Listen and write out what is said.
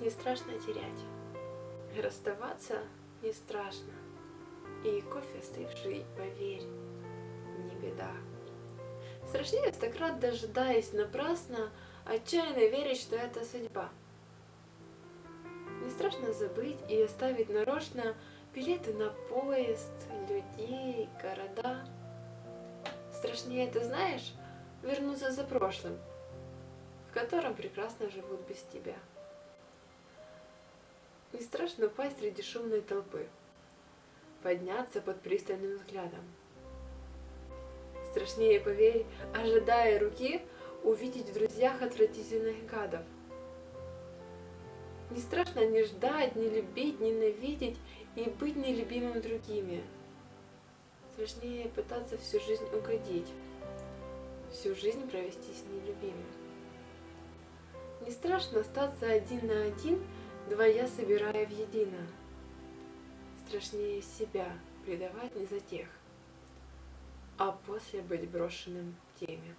не страшно терять. Расставаться не страшно. И кофе остывший, поверь, не беда. Страшнее стократ дожидаясь напрасно, отчаянно верить, что это судьба. Не страшно забыть и оставить нарочно билеты на поезд, людей, города. Страшнее, ты знаешь, вернуться за прошлым, в котором прекрасно живут без тебя. Не страшно упасть среди шумной толпы, подняться под пристальным взглядом. Страшнее, поверь, ожидая руки, увидеть в друзьях отвратительных гадов. Не страшно не ждать, не любить, ненавидеть и быть нелюбимым другими. Страшнее пытаться всю жизнь угодить, всю жизнь провести с нелюбимым. Не страшно остаться один на один двоя собирая в едино. Страшнее себя предавать не за тех, а после быть брошенным теме.